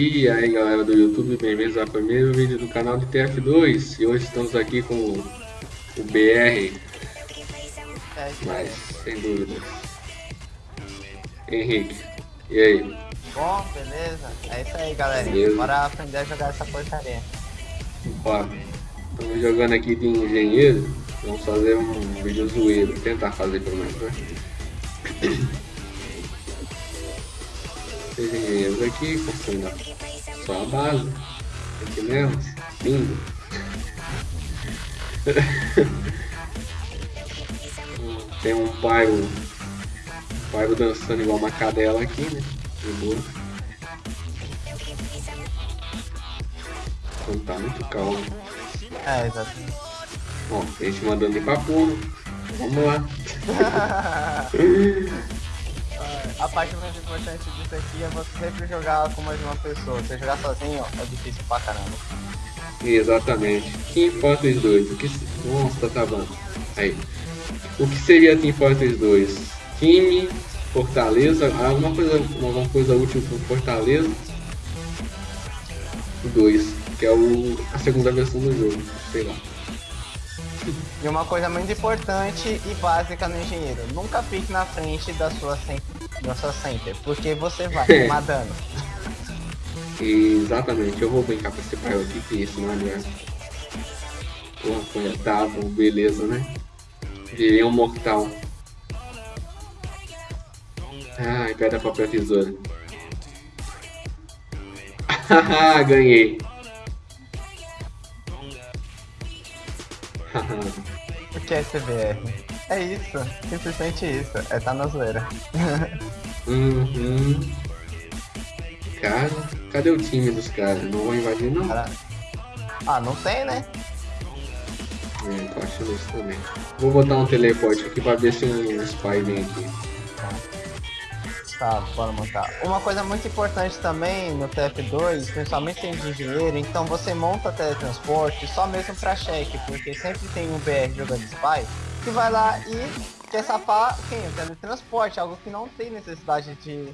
E aí galera do YouTube, bem-vindos ao primeiro vídeo do canal de TF2 E hoje estamos aqui com o, o BR Mas, sem dúvida Henrique, e aí? Bom, beleza? É isso aí, galerinha. Beleza. Bora aprender a jogar essa porcaria. Ó, estamos jogando aqui de engenheiro Vamos fazer um vídeo zoeiro, tentar fazer pelo menos, né? Três engenheiros aqui, construindo só a base Aqui mesmo, lindo Tem um pairo, pairo dançando igual uma cadela aqui, né? De boa. Então tá muito calmo. É, exatamente. Ó, a gente mandando ir pra pulo. Vamos lá. a parte mais importante disso aqui é você sempre jogar com mais de uma pessoa. Você jogar sozinho, é difícil pra caramba. Exatamente. Team Fortress 2. O que... Nossa, tá acabando. Aí. O que seria Team Fortress 2? Time, Fortaleza, alguma coisa, alguma coisa útil pro Fortaleza. 2, que é o, a segunda versão do jogo, sei lá. E uma coisa muito importante e básica no engenheiro, nunca fique na frente da sua 100%. Nossa sua center, porque você vai é. tomar dano. Exatamente, eu vou brincar com esse pai aqui, que isso, mano. É... Porra, foi tá, beleza, né? Virei um mortal. Ai, pedra, papel, tesoura. ganhei. o que é CBR. É isso, simplesmente isso, é tá na zoeira. uhum. Cara, cadê o time dos caras? Não vou invadir não? Cara- Ah, não tem, né? É, tô achando isso também. Vou botar um teleporte aqui pra ver se um spy vem aqui. Tá, bora montar. Uma coisa muito importante também no TF2, principalmente em engenheiro, então você monta teletransporte só mesmo pra cheque, porque sempre tem um BR jogando spy que vai lá e quer safar quem? O teletransporte, algo que não tem necessidade de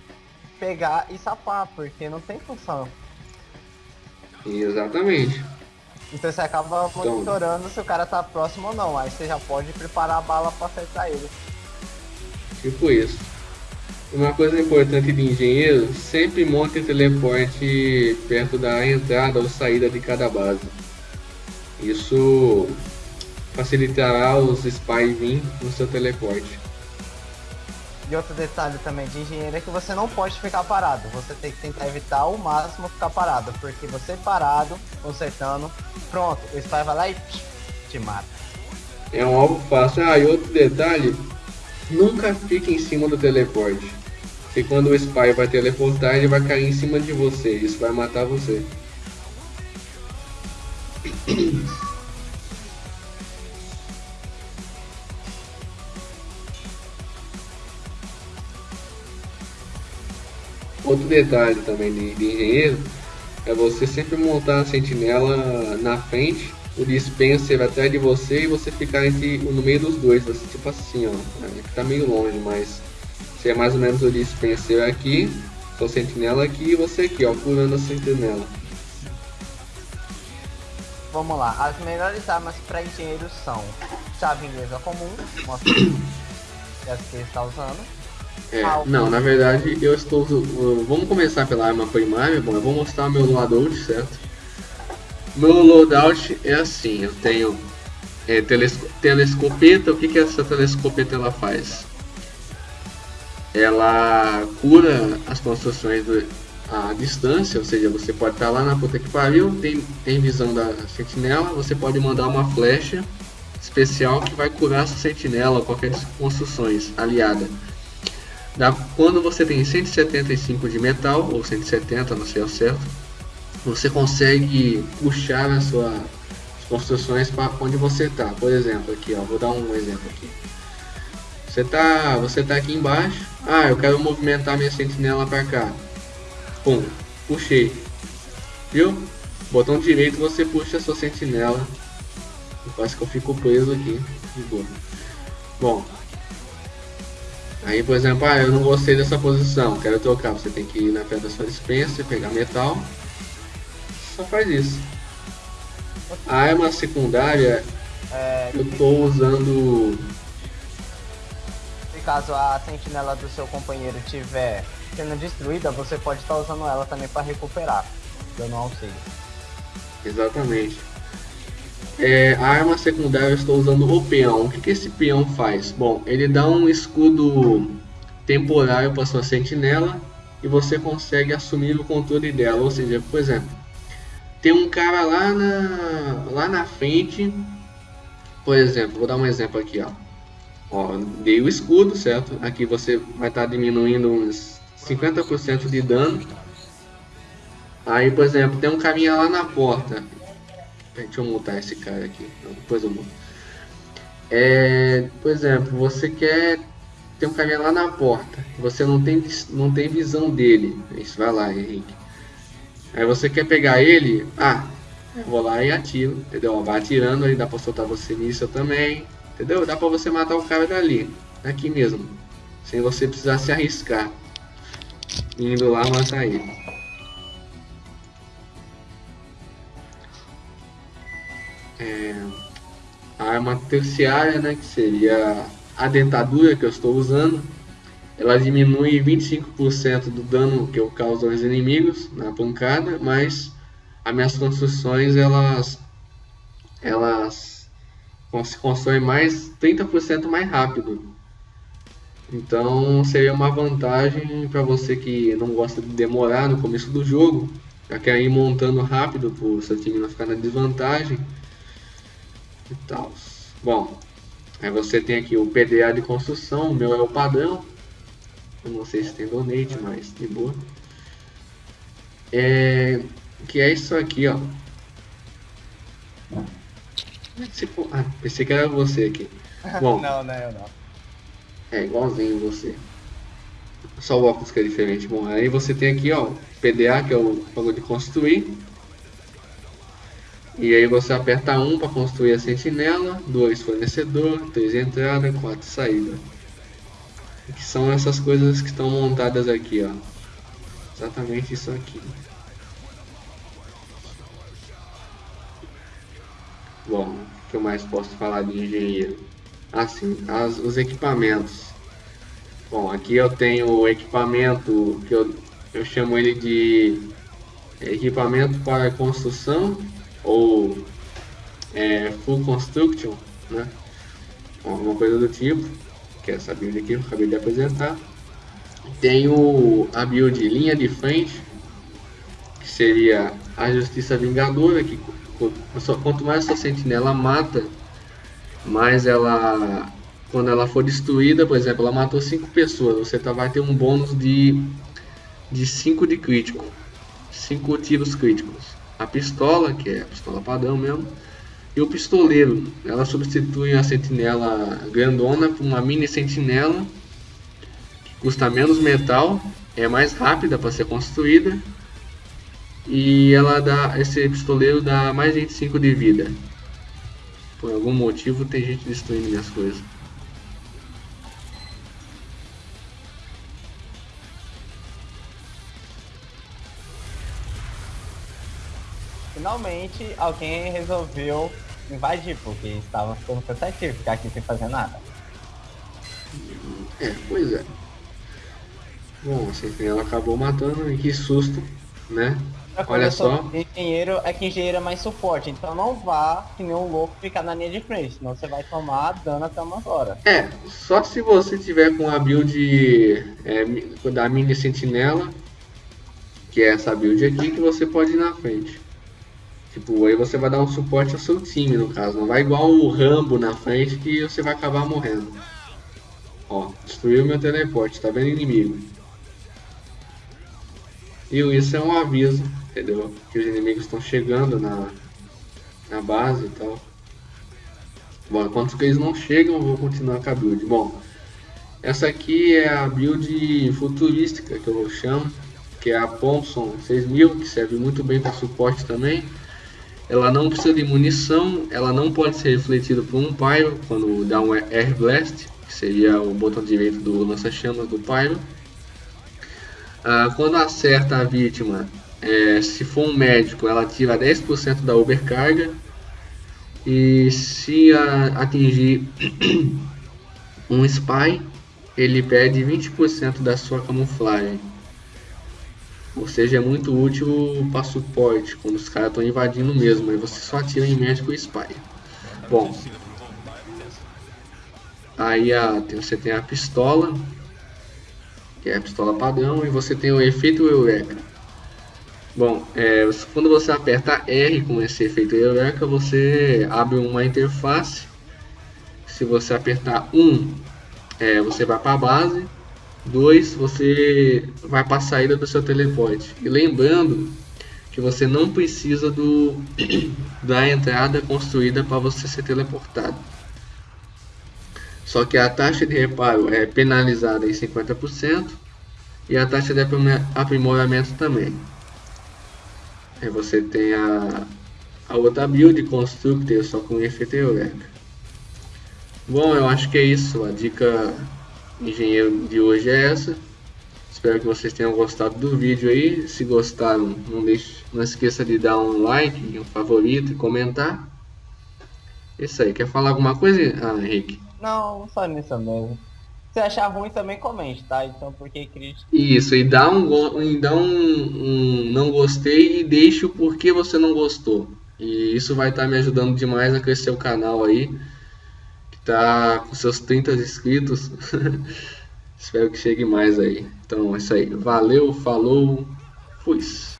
pegar e safar, porque não tem função. Exatamente. Então você acaba monitorando se o cara tá próximo ou não, aí você já pode preparar a bala pra acertar ele. Tipo isso. Uma coisa importante de engenheiro, sempre monte teleporte perto da entrada ou saída de cada base. Isso facilitará os spies vir no seu teleporte. E outro detalhe também de engenheiro é que você não pode ficar parado. Você tem que tentar evitar ao máximo ficar parado. Porque você parado, consertando, pronto, o spy vai lá e te mata. É um alvo fácil. Ah, e outro detalhe, nunca fique em cima do teleporte. Porque quando o spy vai teleportar, ele vai cair em cima de você. Isso vai matar você. Outro detalhe também de, de engenheiro é você sempre montar a sentinela na frente, o dispenser atrás de você e você ficar entre, no meio dos dois, assim, tipo assim, ó. É, que tá meio longe, mas você é mais ou menos o dispenser aqui, sua sentinela aqui e você aqui, ó, curando a sentinela. Vamos lá, as melhores armas para engenheiros são chave inglesa comum, mostra essa que ele está usando. É, não, na verdade eu estou. uh, vamos começar pela arma primária. Bom, eu vou mostrar o meu loadout, certo? Meu loadout é assim: eu tenho é, telesco telescopeta. O que, que essa telescopeta ela faz? Ela cura as construções à distância, ou seja, você pode estar lá na puta que pariu, tem, tem visão da sentinela, você pode mandar uma flecha especial que vai curar essa sentinela ou qualquer construções aliada. Da- quando você tem 175 de metal, ou 170, não sei ao certo, você consegue puxar as suas construções para onde você está. Por exemplo, aqui, ó, vou dar um exemplo aqui. Você tá, você tá aqui embaixo. Ah, eu quero movimentar minha sentinela para cá. Pum, puxei. Viu? Botão direito você puxa a sua sentinela. Quase que eu fico preso aqui. De boa. Bom, Aí, por exemplo, ah, eu não gostei dessa posição, quero trocar. Você tem que ir na frente da sua dispensa, pegar metal. Só faz isso. A arma secundária, É, eu tô usando... se caso a sentinela do seu companheiro tiver sendo destruída, você pode estar usando ela também para recuperar, dando um auxílio. Exatamente. É, a arma secundária eu estou usando o peão. O que, que esse peão faz? Bom, ele dá um escudo temporário para sua sentinela e você consegue assumir o controle dela. Ou seja, por exemplo, tem um cara lá na, lá na frente. Por exemplo, vou dar um exemplo aqui, ó. Ó, dei o escudo, certo? Aqui você vai estar diminuindo uns 50% de dano. Aí, por exemplo, tem um caminha lá na porta. Deixa eu montar esse cara aqui. Depois eu monto. É, por exemplo, você quer ter um caminha lá na porta. Você não tem, não tem visão dele. Isso, vai lá, Henrique. Aí você quer pegar ele. Ah, eu vou lá e atiro. Entendeu? Vai atirando aí, dá pra soltar você nisso também. Entendeu? Dá pra você matar o cara dali. Aqui mesmo. Sem você precisar se arriscar. Indo lá matar ele. A arma terciária, né, que seria a dentadura que eu estou usando, ela diminui 25% do dano que eu causo aos inimigos na pancada, mas as minhas construções elas elas se constroem mais 30% mais rápido. Então seria uma vantagem para você que não gosta de demorar no começo do jogo, já quer ir montando rápido para o seu time não ficar na desvantagem e tal. Bom, aí você tem aqui o PDA de construção, o meu é o padrão. Eu não sei se tem donate, mas de boa. É, que é isso aqui, ó. Ah, pensei que era você aqui. Bom, não, não, eu não. é igualzinho você. Só o óculos que é diferente. Bom, aí você tem aqui, ó, PDA, que é o bagulho de construir. E aí você aperta 1 para construir a sentinela, 2 fornecedor, 3 entrada, 4 saída. Que são essas coisas que estão montadas aqui, ó. Exatamente isso aqui. Bom, o que eu mais posso falar de engenheiro? Assim, as, os equipamentos. Bom, aqui eu tenho o equipamento que eu, eu chamo ele de equipamento para construção ou é, full construction, né? Alguma coisa do tipo, que é essa build aqui que eu acabei de apresentar. Tenho a build linha de frente, que seria a justiça vingadora, que quanto mais sua sentinela mata, mais ela quando ela for destruída, por exemplo, ela matou 5 pessoas, você tá, vai ter um bônus de de 5 de crítico. 5 tiros críticos. A pistola, que é a pistola padrão mesmo, e o pistoleiro. Ela substitui a sentinela grandona por uma mini sentinela que custa menos metal, é mais rápida para ser construída e ela dá esse pistoleiro dá mais 25 de vida. Por algum motivo tem gente destruindo minhas coisas. Finalmente alguém resolveu invadir, porque estava ficando cansativo ficar aqui sem fazer nada. É, pois é. Bom, assim, ela acabou matando e que susto, né? Olha só. Engenheiro é que engenheiro é mais suporte, então não vá que nem um louco ficar na linha de frente, senão você vai tomar dano até uma hora. É, só se você tiver com a build é, da mini sentinela, que é essa build aqui, que você pode ir na frente. Tipo, aí você vai dar um suporte ao seu time, no caso. Não vai igual o Rambo na frente que você vai acabar morrendo. Ó, destruiu meu teleporte, tá vendo inimigo. E isso é um aviso, entendeu? Que os inimigos estão chegando na, na base e tal. Bom, enquanto eles não chegam, eu vou continuar com a build. Bom, essa aqui é a build futurística que eu chamo, que é a Thompson 6000, que serve muito bem para suporte também. Ela não precisa de munição, ela não pode ser refletida por um pyro quando dá um air blast. que seria o botão direito do lança-chamas do Pyro. Ah, quando acerta a vítima, é, se for um médico, ela tira 10% da overcarga. E se atingir um spy, ele perde 20% da sua camuflagem. Ou seja, é muito útil para suporte, quando os caras estão invadindo mesmo, aí você só atira em médico e spy. Bom, aí a, você tem a pistola, que é a pistola padrão, e você tem o efeito Eureka. Bom, é, quando você aperta R com esse efeito Eureka, você abre uma interface. Se você apertar 1, é, você vai para a base. 2, você vai para a saída do seu teleporte. E lembrando que você não precisa do, da entrada construída para você ser teleportado. Só que a taxa de reparo é penalizada em 50% e a taxa de aprimoramento também. Aí você tem a, a outra build Constructor só com efeito Eureka. Bom, eu acho que é isso. A dica engenheiro de hoje é essa. Espero que vocês tenham gostado do vídeo aí. Se gostaram, não, deixe, não esqueça de dar um like, um favorito e comentar. Isso aí. Quer falar alguma coisa, ah, Henrique? Não, só nisso mesmo. Se achar ruim também comente, tá? Então porque crítica. Isso, e dá um, e dá um, um não gostei e deixe o porquê você não gostou. E isso vai estar tá me ajudando demais a crescer o canal aí. Tá com seus 30 inscritos. Espero que chegue mais aí. Então é isso aí. Valeu, falou, fui.